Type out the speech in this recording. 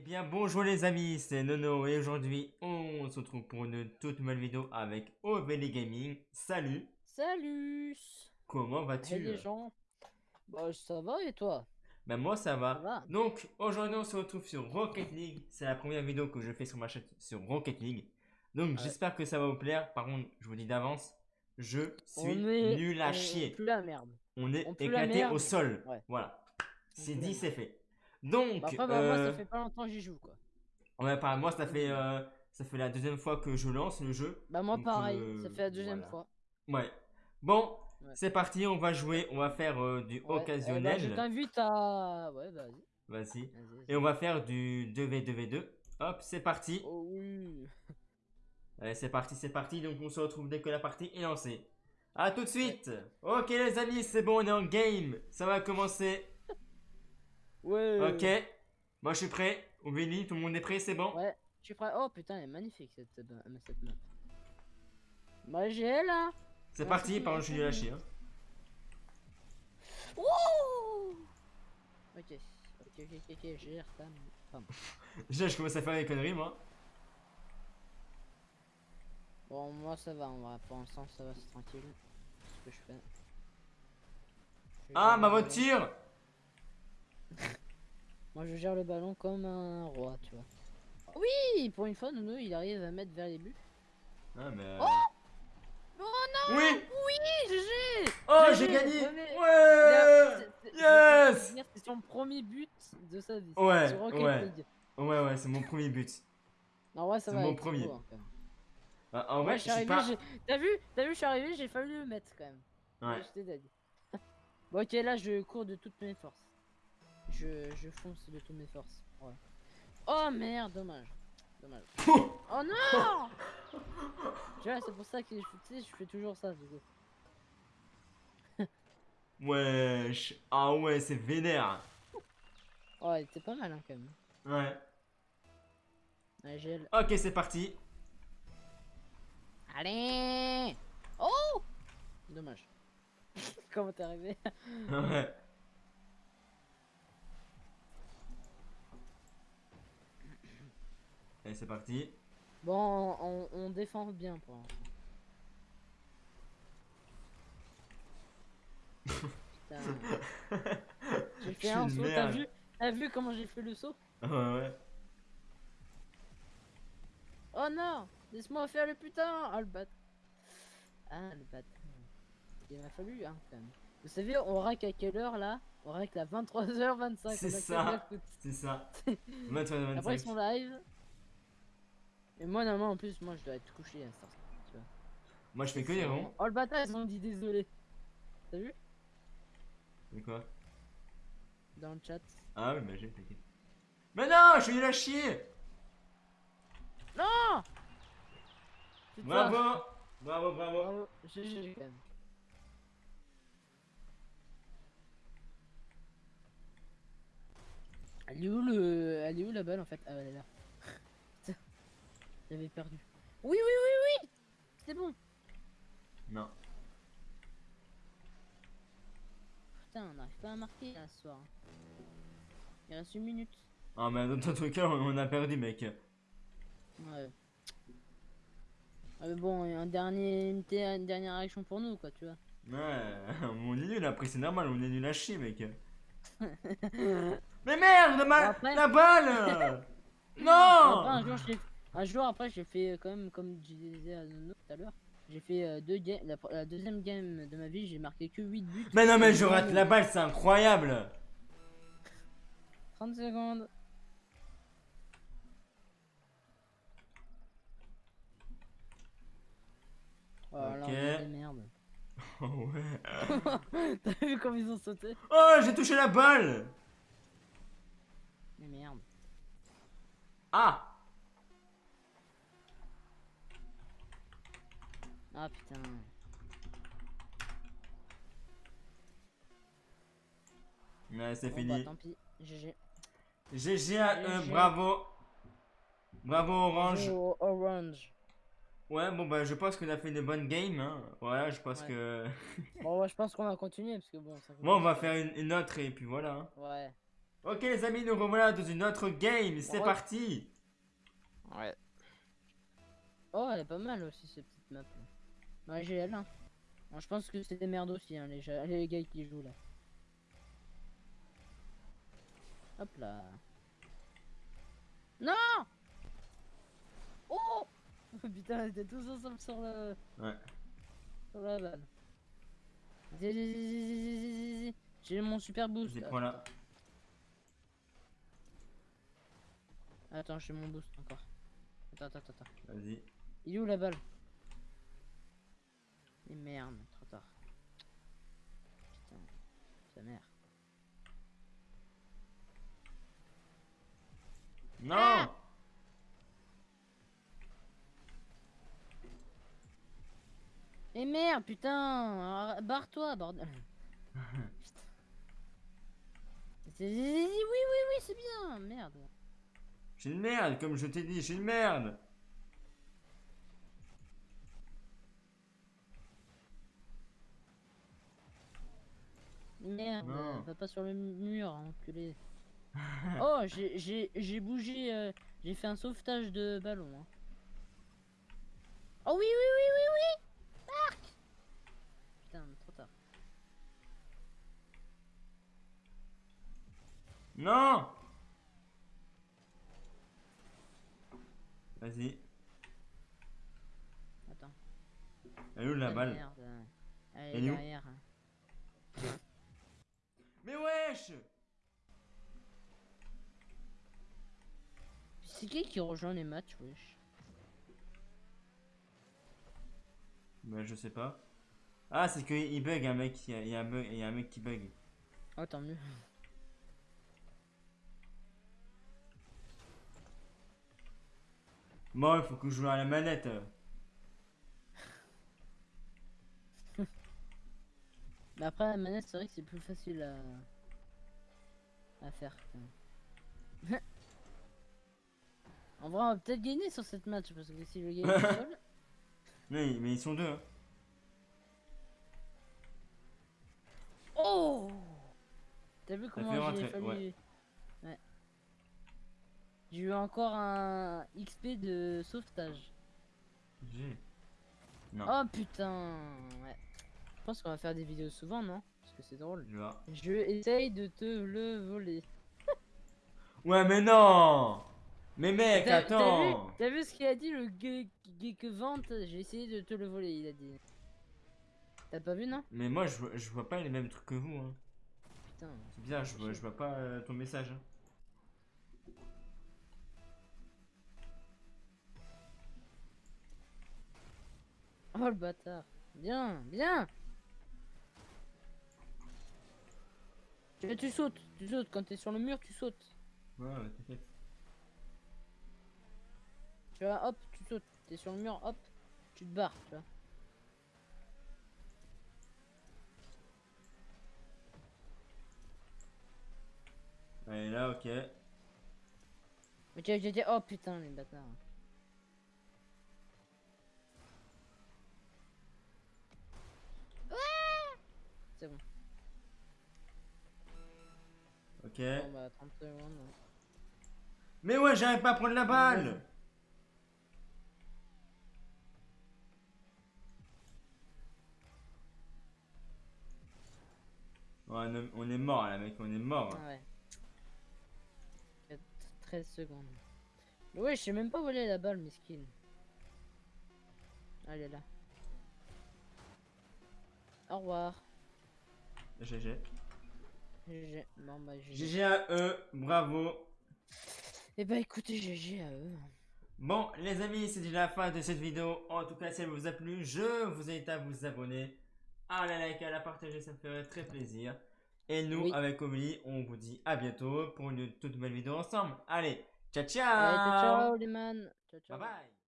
Eh bien bonjour les amis, c'est Nono et aujourd'hui on se retrouve pour une toute nouvelle vidéo avec OVL Gaming. Salut Salut Comment vas-tu? Hey les gens Bah ça va et toi? Ben moi ça va. Ça va. Donc aujourd'hui on se retrouve sur Rocket League. C'est la première vidéo que je fais sur ma chaîne sur Rocket League. Donc Ouais. j'espère que ça va vous plaire. Par contre je vous dis d'avance, je suis est nul à on- chier. Plus la merde. On est on éclaté au sol. Ouais. Voilà. C'est dit, c'est fait. Donc, Bah, après bah, moi euh, ça fait pas longtemps que j'y joue quoi. ouais, par- moi ça fait, euh, ça fait la deuxième fois que je lance le jeu. Bah moi Donc, pareil, euh, ça fait la deuxième voilà. fois. Ouais. Bon, Ouais. c'est parti, on va jouer, on va faire euh, du Ouais, eh bah, occasionnel. je t'invite à... Ouais vas-y. Vas-y. Et on va faire du 2v2v2. Hop, c'est parti. Oh oui Allez, c'est parti, c'est parti. Donc on se retrouve dès que la partie est lancée. A tout de suite. Ok les amis, c'est bon, on est en game. Ça va commencer. Ouais Ok. Moi je suis prêt. Ouveli, tout le monde est prêt, c'est bon Ouais, je suis prêt. Oh putain, elle est magnifique cette, cette map. Bah j'ai là C'est Ouais, parti, c'est par contre je suis chier. hein. Wouh Ok, ok, ok, ok, ok, gère ta... Pardon. Déjà je commence à faire des conneries moi. Bon, moi ça va, on va pour l'instant ça va, c'est tranquille. C'est ce que je fais. Je Ah ma voiture Moi je gère le ballon comme un roi, tu vois. Oui, pour une fois, Nono il arrive à mettre vers les buts. Ah mais... Oh non Oui Oui, GG Oh j'ai gagné Ouais C'est- c'est- Yes C'est son premier but de sa vie. Ouais, ouais. League. Ouais ouais, c'est mon premier but. Non, ouais, ça C'est va. mon il était premier. en vrai, je je suis pas... T'as vu T'as vu, je suis arrivé, j'ai fallu le mettre quand même. Ouais. J'étais dead. bon, ok, là je cours de toutes mes forces. Je, je fonce de toutes mes forces. Voilà. Oh merde, dommage. Dommage. oh non Tu vois, c'est pour ça que je, tu sais, je fais toujours ça du coup. Wesh Ah ouais, c'est vénère Oh, elle était pas mal hein, quand même. Ouais. Ok, c'est parti. Allez Oh Dommage. Comment t'es arrivé? Ouais. Allez, c'est parti. Bon, on, on défend bien pour l'instant. Putain. J'ai fait un saut, t'as vu vu comment j'ai fait le saut Ouais, ouais. Oh non Laisse-moi faire le putain Ah le bat. Ah le bat. Il m'a fallu hein quand même. Vous savez, on rack à quelle heure là? On rack à 23h25. C'est ça. C'est ça. 23 Après ils 25. sont live. Et moi normalement en plus moi je dois être couché à vois. Moi, je fais que des ronds. Oh le bâtard ils ont dit désolé. T'as vu? Mais quoi? Dans le chat. Ah oui, bah j'ai, t'inquiète. Mais non, je suis nul à chier Non. Bravo Bravo, bravo Bravo. GG quand même. Elle est où le. Elle est où la balle en fait? Ah elle est là. J'avais perdu. Oui oui oui oui C'est bon Non. Putain on n'arrive pas à marquer là ce soir. Il reste une minute. Ah, mais dans ton truc là, on a perdu, mec. Ouais. Ah, mais bon, un dernier, une, ter- une dernière action pour nous quoi tu vois. Ouais, on est nul après, c'est normal, on est nul à chier, mec. Mais merde, ma... Après- la balle Après, Non un jour, j'ai- un jour après, j'ai fait euh, quand même, comme je disais à Nono tout à l'heure, j'ai fait euh, deux games. La, la deuxième game de ma vie, j'ai marqué que 8 buts. Mais non, mais je rate la balle, c'est incroyable 30 secondes. Oh là, Ok. merdes. Oh ouais T'as vu comme ils ont sauté? Oh, j'ai touché la balle Mais merde. Ah Ah putain. Ouais, c'est Bon, fini. bah, tant pis. GG. GG à eux, bravo Bravo Orange Oh, orange. Ouais, bon bah je pense qu'on a fait une bonne game, hein. Ouais, je pense Ouais. que... Bon, ouais, je pense qu'on va continuer parce que bon. Ça Bon, on va faire une, une autre et puis voilà. hein. Ouais. Ok les amis, nous revoilà dans une autre game, c'est Ouais. parti Ouais. Oh, elle est pas mal aussi, cette petite map. J'ai elle. Hein. Bon, je pense que c'est des merdes aussi, hein, les, les gars qui jouent là. Hop là. Non Oh Putain, on était tous ensemble sur le... Ouais. Sur la balle. J'ai mon super boost. Là. prends là. Attends, j'ai mon boost encore. Attends, attends, attends. Vas-y. Il est où la balle? Et merde, trop tard. Putain, sa mère. Non Et merde, putain arr- Barre-toi, bordel Putain. Oui, oui, oui, c'est bien Merde J'ai une merde, comme je t'ai dit, j'ai une merde Merde, Non. va pas sur le mur, enculé. oh, j'ai- j'ai j'ai bougé, euh, j'ai fait un sauvetage de ballon. hein. Oh oui, oui, oui, oui, oui Marc Putain, trop tard. Non Vas-y. Attends. Elle est où la Ah, balle? merde. Elle Elle est où? derrière. Mais wesh C'est qui qui rejoint les matchs, wesh? Bah je sais pas. Ah c'est que il bug un mec, il y a, il y a un bug, il y a un mec qui bug. Oh, tant mieux. Bon il faut que je joue à la manette. Mais après, la manette, c'est vrai que c'est plus facile à, à faire. en vrai, on va peut-être gagner sur cette match parce que si je gagne seul. Mais, mais ils sont deux. hein. Oh T'as vu comment j'ai fallu. ouais. Ouais. J'ai eu encore un XP de sauvetage. J'ai. Non. Oh putain Ouais. Je pense qu'on va faire des vidéos souvent, non? Parce que c'est drôle. Je essaye de te le voler. Ouais mais non Mais mec T'as- t'as vu- attends T'as vu ce qu'il a dit le que vente J'ai essayé de te le voler, il a dit. T'as pas vu, non? Mais moi je, vois- je vois pas les mêmes trucs que vous. Hein. Putain. C'est bizarre, je vois, je vois pas euh, ton message. hein. Oh le bâtard. Bien, bien tu, tu sautes, tu sautes. Quand t'es sur le mur, tu sautes. Ouais, ouais, t'inquiète. Tu vois, hop, tu sautes. T'es sur le mur, hop, tu te barres, tu vois. Allez là, ok. Ok, ok, ok. Oh putain, les bâtards. Ah C'est bon. Ok. Bon bah 30 secondes. Mais ouais, j'arrive pas à prendre la balle Ouais, on est- est mort là, mec, on est mort. Ah ouais. Il y a 13 secondes. Ouais, je sais même pas voler la balle, mesquine. Ah, Elle est là. Au revoir. GG. GG. Bon bah GG. GG à eux, bravo. Eh bah écoutez, GG à eux. Bon, les amis, c'est déjà la fin de cette vidéo. En tout cas, si elle vous a plu, je vous invite à vous abonner, à la liker, à la partager, ça me ferait très plaisir. Et nous, Oui. avec Omni, on vous dit à bientôt pour une toute nouvelle vidéo ensemble. Allez, ciao ciao Allez, ciao, ciao les man. Ciao, ciao. Bye bye